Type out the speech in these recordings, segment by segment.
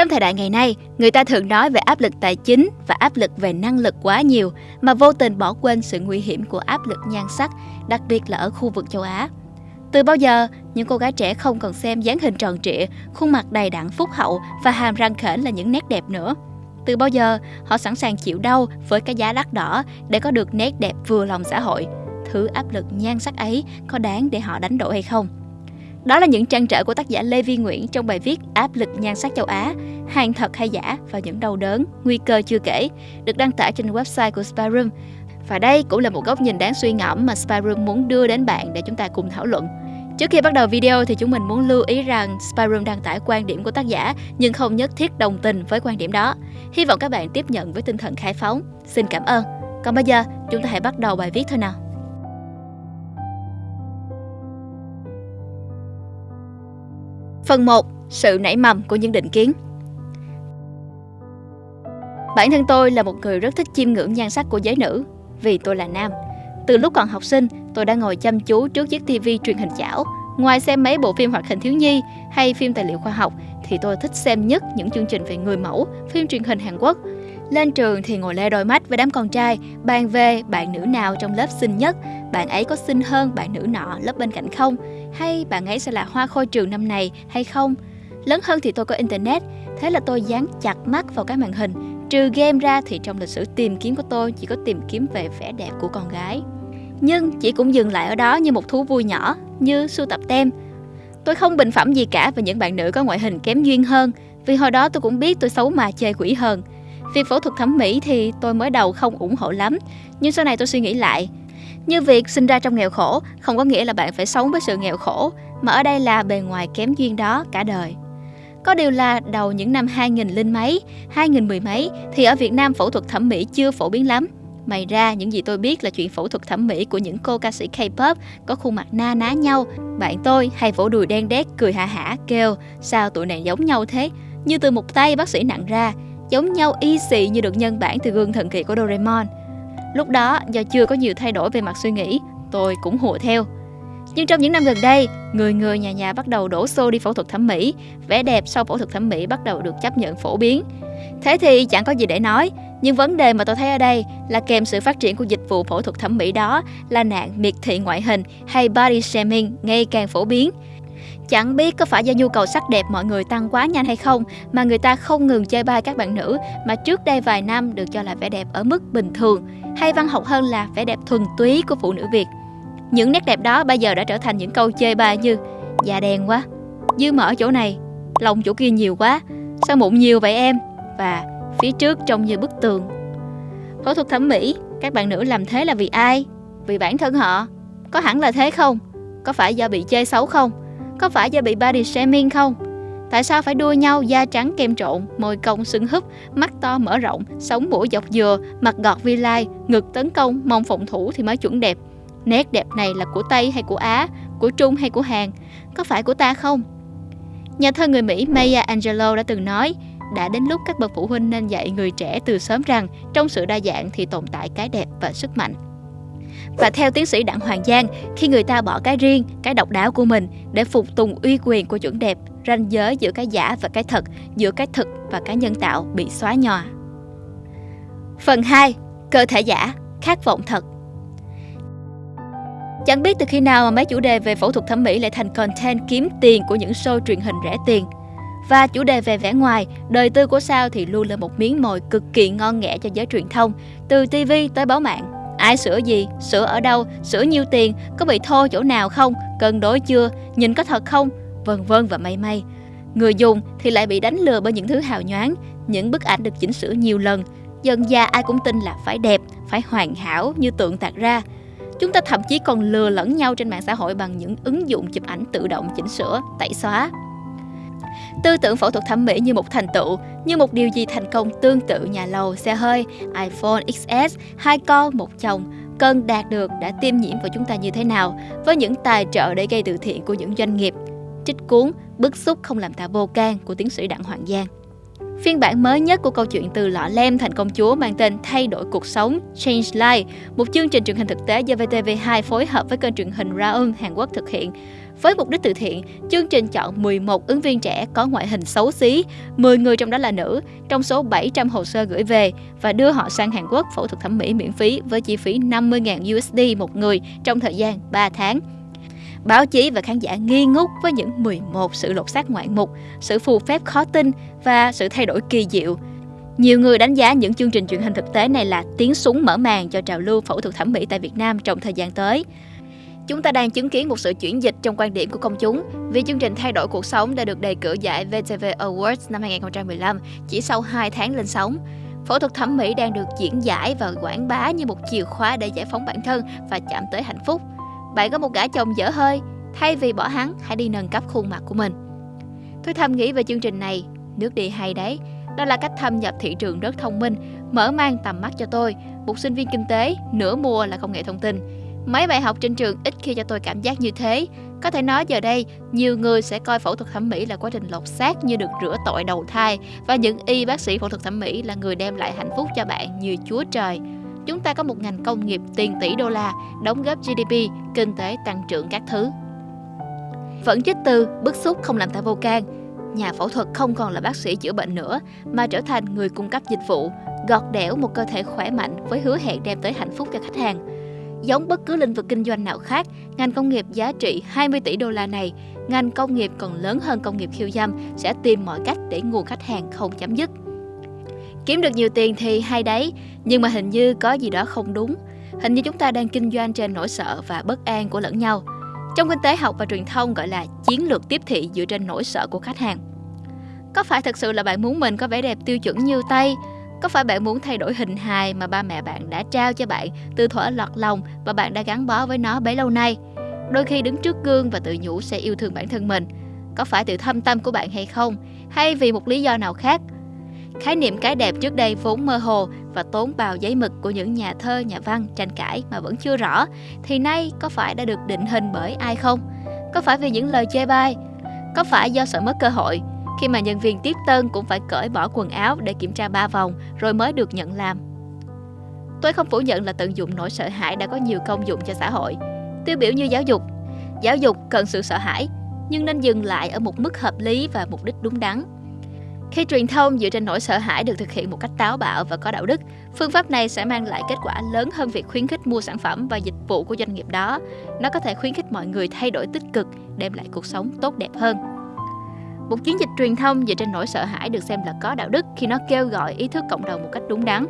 Trong thời đại ngày nay, người ta thường nói về áp lực tài chính và áp lực về năng lực quá nhiều mà vô tình bỏ quên sự nguy hiểm của áp lực nhan sắc, đặc biệt là ở khu vực châu Á. Từ bao giờ, những cô gái trẻ không còn xem dáng hình tròn trịa, khuôn mặt đầy đặn phúc hậu và hàm răng khểnh là những nét đẹp nữa. Từ bao giờ, họ sẵn sàng chịu đau với cái giá đắt đỏ để có được nét đẹp vừa lòng xã hội. Thứ áp lực nhan sắc ấy có đáng để họ đánh đổi hay không? Đó là những trăn trở của tác giả Lê Vi Nguyễn trong bài viết Áp lực nhan sắc châu Á, hàng thật hay giả và những đau đớn, nguy cơ chưa kể, được đăng tải trên website của Spyroom. Và đây cũng là một góc nhìn đáng suy ngẫm mà Spyroom muốn đưa đến bạn để chúng ta cùng thảo luận. Trước khi bắt đầu video thì chúng mình muốn lưu ý rằng Spyroom đăng tải quan điểm của tác giả nhưng không nhất thiết đồng tình với quan điểm đó. Hy vọng các bạn tiếp nhận với tinh thần khai phóng. Xin cảm ơn. Còn bây giờ, chúng ta hãy bắt đầu bài viết thôi nào. Phần 1. Sự nảy mầm của những định kiến Bản thân tôi là một người rất thích chiêm ngưỡng nhan sắc của giới nữ vì tôi là nam. Từ lúc còn học sinh, tôi đã ngồi chăm chú trước chiếc TV truyền hình chảo. Ngoài xem mấy bộ phim hoạt hình thiếu nhi hay phim tài liệu khoa học thì tôi thích xem nhất những chương trình về người mẫu, phim truyền hình Hàn Quốc. Lên trường thì ngồi le đôi mắt với đám con trai, bàn về bạn nữ nào trong lớp xinh nhất, bạn ấy có xinh hơn bạn nữ nọ lớp bên cạnh không, hay bạn ấy sẽ là hoa khôi trường năm này hay không. Lớn hơn thì tôi có internet, thế là tôi dán chặt mắt vào cái màn hình. Trừ game ra thì trong lịch sử tìm kiếm của tôi chỉ có tìm kiếm về vẻ đẹp của con gái. Nhưng chỉ cũng dừng lại ở đó như một thú vui nhỏ, như sưu tập tem. Tôi không bình phẩm gì cả về những bạn nữ có ngoại hình kém duyên hơn, vì hồi đó tôi cũng biết tôi xấu mà chê quỷ hơn. Việc phẫu thuật thẩm mỹ thì tôi mới đầu không ủng hộ lắm, nhưng sau này tôi suy nghĩ lại. Như việc sinh ra trong nghèo khổ không có nghĩa là bạn phải sống với sự nghèo khổ, mà ở đây là bề ngoài kém duyên đó cả đời. Có điều là đầu những năm 2000 linh mấy, 2000 mười mấy thì ở Việt Nam phẫu thuật thẩm mỹ chưa phổ biến lắm. Mày ra những gì tôi biết là chuyện phẫu thuật thẩm mỹ của những cô ca sĩ K-pop có khuôn mặt na ná nhau. Bạn tôi hay vỗ đùi đen đét cười hả hả kêu sao tụi này giống nhau thế, như từ một tay bác sĩ nặng ra, giống nhau y xì như được nhân bản từ gương thần kỳ của Doraemon. Lúc đó do chưa có nhiều thay đổi về mặt suy nghĩ, tôi cũng hùa theo. Nhưng trong những năm gần đây, người người nhà nhà bắt đầu đổ xô đi phẫu thuật thẩm mỹ, vẻ đẹp sau phẫu thuật thẩm mỹ bắt đầu được chấp nhận phổ biến. Thế thì chẳng có gì để nói, nhưng vấn đề mà tôi thấy ở đây là kèm sự phát triển của dịch vụ phẫu thuật thẩm mỹ đó là nạn miệt thị ngoại hình hay body shaming ngày càng phổ biến. Chẳng biết có phải do nhu cầu sắc đẹp mọi người tăng quá nhanh hay không mà người ta không ngừng chơi bai các bạn nữ mà trước đây vài năm được cho là vẻ đẹp ở mức bình thường hay văn học hơn là vẻ đẹp thuần túy của phụ nữ Việt. Những nét đẹp đó bây giờ đã trở thành những câu chơi bai như da đen quá, dư mỡ chỗ này, lòng chỗ kia nhiều quá, sao mụn nhiều vậy em? Và phía trước trông như bức tường. Phẫu thuật thẩm mỹ, các bạn nữ làm thế là vì ai? Vì bản thân họ. Có hẳn là thế không? Có phải do bị chê xấu không? Có phải do bị body shaming không? Tại sao phải đua nhau da trắng kem trộn, môi cong sưng húp, mắt to mở rộng, sống mũi dọc dừa, mặt gọt vi lai, ngực tấn công, mong phòng thủ thì mới chuẩn đẹp. Nét đẹp này là của Tây hay của Á, của Trung hay của Hàn? Có phải của ta không? Nhà thơ người Mỹ Maya Angelou đã từng nói, đã đến lúc các bậc phụ huynh nên dạy người trẻ từ sớm rằng trong sự đa dạng thì tồn tại cái đẹp và sức mạnh. Và theo tiến sĩ Đặng Hoàng Giang, khi người ta bỏ cái riêng, cái độc đáo của mình để phục tùng uy quyền của chuẩn đẹp, ranh giới giữa cái giả và cái thật, giữa cái thực và cái nhân tạo bị xóa nhòa. Phần 2. Cơ thể giả, khát vọng thật Chẳng biết từ khi nào mà mấy chủ đề về phẫu thuật thẩm mỹ lại thành content kiếm tiền của những show truyền hình rẻ tiền. Và chủ đề về vẻ ngoài, đời tư của sao thì luôn là một miếng mồi cực kỳ ngon nghẻ cho giới truyền thông, từ TV tới báo mạng. Ai sửa gì, sửa ở đâu, sửa nhiêu tiền, có bị thô chỗ nào không, cân đối chưa, nhìn có thật không, vân vân và may may. Người dùng thì lại bị đánh lừa bởi những thứ hào nhoáng, những bức ảnh được chỉnh sửa nhiều lần. Dần già ai cũng tin là phải đẹp, phải hoàn hảo như tượng tạc ra. Chúng ta thậm chí còn lừa lẫn nhau trên mạng xã hội bằng những ứng dụng chụp ảnh tự động chỉnh sửa, tẩy xóa. Tư tưởng phẫu thuật thẩm mỹ như một thành tựu, như một điều gì thành công tương tự nhà lầu, xe hơi, iPhone XS, hai con, một chồng, cần đạt được đã tiêm nhiễm vào chúng ta như thế nào với những tài trợ để gây từ thiện của những doanh nghiệp. Trích cuốn Bức xúc không làm ta vô can của tiến sĩ Đặng Hoàng Giang. Phiên bản mới nhất của câu chuyện từ lọ lem thành công chúa mang tên Thay đổi cuộc sống Change Life, một chương trình truyền hình thực tế do VTV2 phối hợp với kênh truyền hình Raum Hàn Quốc thực hiện với mục đích từ thiện, chương trình chọn 11 ứng viên trẻ có ngoại hình xấu xí, 10 người trong đó là nữ, trong số 700 hồ sơ gửi về và đưa họ sang Hàn Quốc phẫu thuật thẩm mỹ miễn phí với chi phí 50.000 USD một người trong thời gian 3 tháng. Báo chí và khán giả nghi ngút với những 11 sự lột xác ngoạn mục, sự phù phép khó tin và sự thay đổi kỳ diệu. Nhiều người đánh giá những chương trình truyền hình thực tế này là tiếng súng mở màn cho trào lưu phẫu thuật thẩm mỹ tại Việt Nam trong thời gian tới. Chúng ta đang chứng kiến một sự chuyển dịch trong quan điểm của công chúng vì chương trình Thay đổi cuộc sống đã được đề cử giải VTV Awards năm 2015 chỉ sau 2 tháng lên sóng. Phẫu thuật thẩm mỹ đang được diễn giải và quảng bá như một chìa khóa để giải phóng bản thân và chạm tới hạnh phúc. Bạn có một gã chồng dở hơi, thay vì bỏ hắn, hãy đi nâng cấp khuôn mặt của mình. Tôi thầm nghĩ về chương trình này, nước đi hay đấy. Đó là cách thâm nhập thị trường rất thông minh, mở mang tầm mắt cho tôi, một sinh viên kinh tế, nửa mùa là công nghệ thông tin Mấy bài học trên trường ít khi cho tôi cảm giác như thế. Có thể nói giờ đây, nhiều người sẽ coi phẫu thuật thẩm mỹ là quá trình lột xác như được rửa tội đầu thai và những y bác sĩ phẫu thuật thẩm mỹ là người đem lại hạnh phúc cho bạn như Chúa Trời. Chúng ta có một ngành công nghiệp tiền tỷ đô la, đóng góp GDP, kinh tế tăng trưởng các thứ. Vẫn chích từ, bức xúc không làm ta vô can. Nhà phẫu thuật không còn là bác sĩ chữa bệnh nữa, mà trở thành người cung cấp dịch vụ, gọt đẽo một cơ thể khỏe mạnh với hứa hẹn đem tới hạnh phúc cho khách hàng Giống bất cứ lĩnh vực kinh doanh nào khác, ngành công nghiệp giá trị 20 tỷ đô la này, ngành công nghiệp còn lớn hơn công nghiệp khiêu dâm sẽ tìm mọi cách để nguồn khách hàng không chấm dứt. Kiếm được nhiều tiền thì hay đấy, nhưng mà hình như có gì đó không đúng. Hình như chúng ta đang kinh doanh trên nỗi sợ và bất an của lẫn nhau. Trong kinh tế học và truyền thông gọi là chiến lược tiếp thị dựa trên nỗi sợ của khách hàng. Có phải thật sự là bạn muốn mình có vẻ đẹp tiêu chuẩn như Tây, có phải bạn muốn thay đổi hình hài mà ba mẹ bạn đã trao cho bạn từ thuở lọt lòng và bạn đã gắn bó với nó bấy lâu nay? Đôi khi đứng trước gương và tự nhủ sẽ yêu thương bản thân mình. Có phải từ thâm tâm của bạn hay không? Hay vì một lý do nào khác? Khái niệm cái đẹp trước đây vốn mơ hồ và tốn bào giấy mực của những nhà thơ, nhà văn tranh cãi mà vẫn chưa rõ, thì nay có phải đã được định hình bởi ai không? Có phải vì những lời chê bai? Có phải do sợ mất cơ hội khi mà nhân viên tiếp tân cũng phải cởi bỏ quần áo để kiểm tra ba vòng rồi mới được nhận làm. Tôi không phủ nhận là tận dụng nỗi sợ hãi đã có nhiều công dụng cho xã hội. Tiêu biểu như giáo dục. Giáo dục cần sự sợ hãi, nhưng nên dừng lại ở một mức hợp lý và mục đích đúng đắn. Khi truyền thông dựa trên nỗi sợ hãi được thực hiện một cách táo bạo và có đạo đức, phương pháp này sẽ mang lại kết quả lớn hơn việc khuyến khích mua sản phẩm và dịch vụ của doanh nghiệp đó. Nó có thể khuyến khích mọi người thay đổi tích cực, đem lại cuộc sống tốt đẹp hơn. Một chiến dịch truyền thông dựa trên nỗi sợ hãi được xem là có đạo đức khi nó kêu gọi ý thức cộng đồng một cách đúng đắn.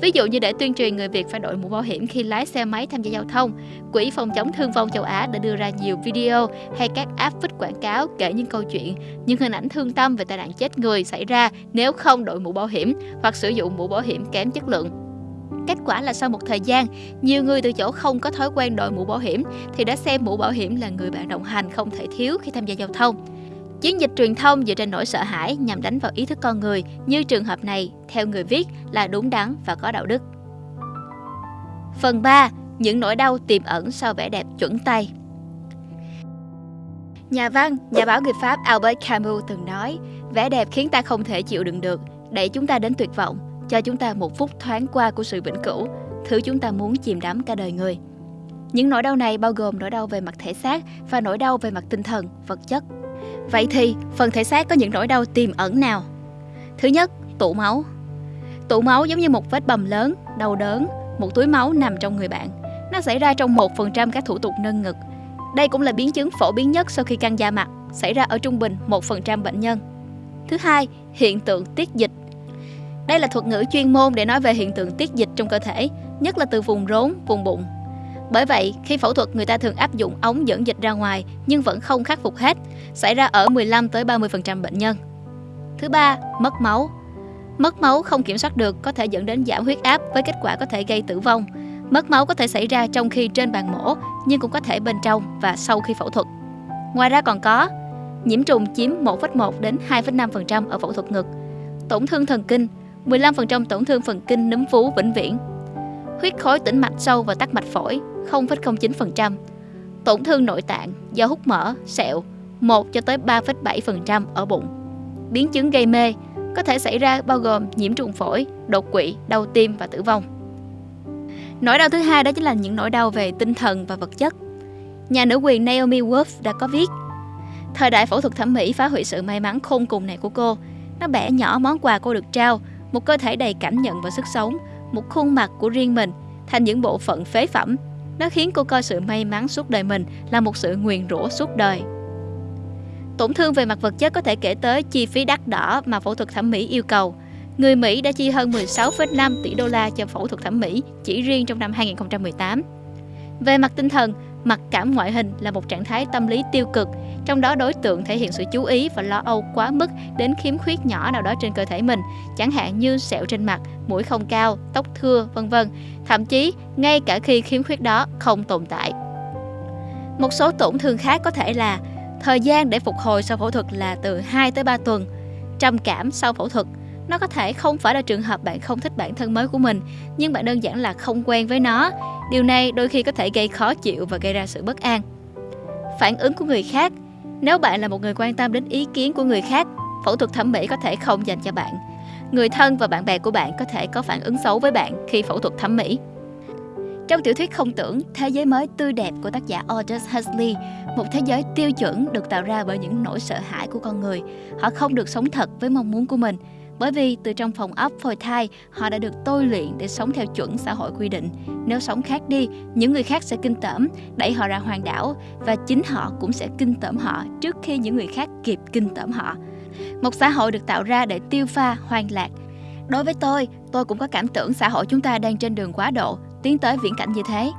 Ví dụ như để tuyên truyền người Việt phải đội mũ bảo hiểm khi lái xe máy tham gia giao thông, Quỹ phòng chống thương vong châu Á đã đưa ra nhiều video hay các app vít quảng cáo kể những câu chuyện, những hình ảnh thương tâm về tai nạn chết người xảy ra nếu không đội mũ bảo hiểm hoặc sử dụng mũ bảo hiểm kém chất lượng. Kết quả là sau một thời gian, nhiều người từ chỗ không có thói quen đội mũ bảo hiểm thì đã xem mũ bảo hiểm là người bạn đồng hành không thể thiếu khi tham gia giao thông. Chiến dịch truyền thông dựa trên nỗi sợ hãi nhằm đánh vào ý thức con người như trường hợp này, theo người viết, là đúng đắn và có đạo đức. Phần 3. Những nỗi đau tiềm ẩn sau vẻ đẹp chuẩn tay Nhà văn, nhà báo người Pháp Albert Camus từng nói, vẻ đẹp khiến ta không thể chịu đựng được, đẩy chúng ta đến tuyệt vọng, cho chúng ta một phút thoáng qua của sự vĩnh cửu, thứ chúng ta muốn chìm đắm cả đời người. Những nỗi đau này bao gồm nỗi đau về mặt thể xác và nỗi đau về mặt tinh thần, vật chất, Vậy thì phần thể xác có những nỗi đau tiềm ẩn nào? Thứ nhất, tụ máu. Tụ máu giống như một vết bầm lớn, đau đớn, một túi máu nằm trong người bạn. Nó xảy ra trong 1% các thủ tục nâng ngực. Đây cũng là biến chứng phổ biến nhất sau khi căng da mặt, xảy ra ở trung bình 1% bệnh nhân. Thứ hai, hiện tượng tiết dịch. Đây là thuật ngữ chuyên môn để nói về hiện tượng tiết dịch trong cơ thể, nhất là từ vùng rốn, vùng bụng, bởi vậy, khi phẫu thuật người ta thường áp dụng ống dẫn dịch ra ngoài nhưng vẫn không khắc phục hết, xảy ra ở 15 tới 30% bệnh nhân. Thứ ba, mất máu. Mất máu không kiểm soát được có thể dẫn đến giảm huyết áp với kết quả có thể gây tử vong. Mất máu có thể xảy ra trong khi trên bàn mổ nhưng cũng có thể bên trong và sau khi phẫu thuật. Ngoài ra còn có nhiễm trùng chiếm 1,1 đến 2,5% ở phẫu thuật ngực, tổn thương thần kinh, 15% tổn thương phần kinh núm vú vĩnh viễn, huyết khối tĩnh mạch sâu và tắc mạch phổi 0,09%, tổn thương nội tạng do hút mỡ, sẹo 1 cho tới 3,7% ở bụng. Biến chứng gây mê có thể xảy ra bao gồm nhiễm trùng phổi, đột quỵ, đau tim và tử vong. Nỗi đau thứ hai đó chính là những nỗi đau về tinh thần và vật chất. Nhà nữ quyền Naomi Wolf đã có viết Thời đại phẫu thuật thẩm mỹ phá hủy sự may mắn khôn cùng này của cô. Nó bẻ nhỏ món quà cô được trao, một cơ thể đầy cảm nhận và sức sống, một khuôn mặt của riêng mình thành những bộ phận phế phẩm. Nó khiến cô coi sự may mắn suốt đời mình là một sự nguyền rủa suốt đời. Tổn thương về mặt vật chất có thể kể tới chi phí đắt đỏ mà phẫu thuật thẩm mỹ yêu cầu. Người Mỹ đã chi hơn 16,5 tỷ đô la cho phẫu thuật thẩm mỹ chỉ riêng trong năm 2018. Về mặt tinh thần, mặc cảm ngoại hình là một trạng thái tâm lý tiêu cực, trong đó đối tượng thể hiện sự chú ý và lo âu quá mức đến khiếm khuyết nhỏ nào đó trên cơ thể mình, chẳng hạn như sẹo trên mặt, mũi không cao, tóc thưa, vân vân. Thậm chí, ngay cả khi khiếm khuyết đó không tồn tại. Một số tổn thương khác có thể là thời gian để phục hồi sau phẫu thuật là từ 2 tới 3 tuần, trầm cảm sau phẫu thuật, nó có thể không phải là trường hợp bạn không thích bản thân mới của mình, nhưng bạn đơn giản là không quen với nó. Điều này đôi khi có thể gây khó chịu và gây ra sự bất an. Phản ứng của người khác Nếu bạn là một người quan tâm đến ý kiến của người khác, phẫu thuật thẩm mỹ có thể không dành cho bạn. Người thân và bạn bè của bạn có thể có phản ứng xấu với bạn khi phẫu thuật thẩm mỹ. Trong tiểu thuyết không tưởng Thế giới mới tươi đẹp của tác giả Aldous Huxley, một thế giới tiêu chuẩn được tạo ra bởi những nỗi sợ hãi của con người. Họ không được sống thật với mong muốn của mình, bởi vì từ trong phòng ấp phôi thai, họ đã được tôi luyện để sống theo chuẩn xã hội quy định. Nếu sống khác đi, những người khác sẽ kinh tởm, đẩy họ ra hoàng đảo và chính họ cũng sẽ kinh tởm họ trước khi những người khác kịp kinh tởm họ. Một xã hội được tạo ra để tiêu pha, hoang lạc. Đối với tôi, tôi cũng có cảm tưởng xã hội chúng ta đang trên đường quá độ, tiến tới viễn cảnh như thế.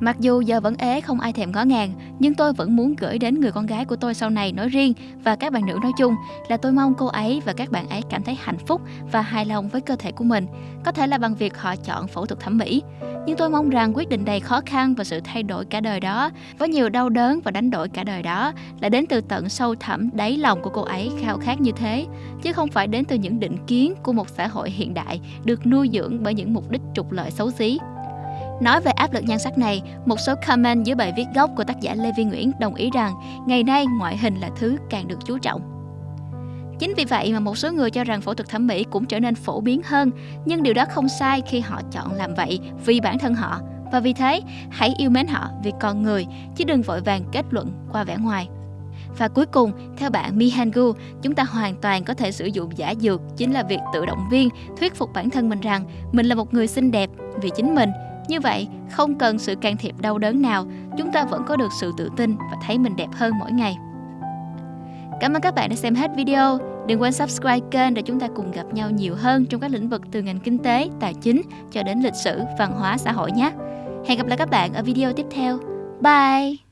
Mặc dù giờ vẫn ế không ai thèm ngó ngàng, nhưng tôi vẫn muốn gửi đến người con gái của tôi sau này nói riêng và các bạn nữ nói chung là tôi mong cô ấy và các bạn ấy cảm thấy hạnh phúc và hài lòng với cơ thể của mình, có thể là bằng việc họ chọn phẫu thuật thẩm mỹ. Nhưng tôi mong rằng quyết định đầy khó khăn và sự thay đổi cả đời đó, với nhiều đau đớn và đánh đổi cả đời đó, là đến từ tận sâu thẳm đáy lòng của cô ấy khao khát như thế, chứ không phải đến từ những định kiến của một xã hội hiện đại được nuôi dưỡng bởi những mục đích trục lợi xấu xí. Nói về áp lực nhan sắc này, một số comment dưới bài viết gốc của tác giả Lê Vi Nguyễn đồng ý rằng ngày nay ngoại hình là thứ càng được chú trọng. Chính vì vậy mà một số người cho rằng phẫu thuật thẩm mỹ cũng trở nên phổ biến hơn, nhưng điều đó không sai khi họ chọn làm vậy vì bản thân họ. Và vì thế, hãy yêu mến họ vì con người, chứ đừng vội vàng kết luận qua vẻ ngoài. Và cuối cùng, theo bạn Mihangu, chúng ta hoàn toàn có thể sử dụng giả dược chính là việc tự động viên, thuyết phục bản thân mình rằng mình là một người xinh đẹp vì chính mình như vậy, không cần sự can thiệp đau đớn nào, chúng ta vẫn có được sự tự tin và thấy mình đẹp hơn mỗi ngày. Cảm ơn các bạn đã xem hết video. Đừng quên subscribe kênh để chúng ta cùng gặp nhau nhiều hơn trong các lĩnh vực từ ngành kinh tế, tài chính cho đến lịch sử, văn hóa, xã hội nhé. Hẹn gặp lại các bạn ở video tiếp theo. Bye!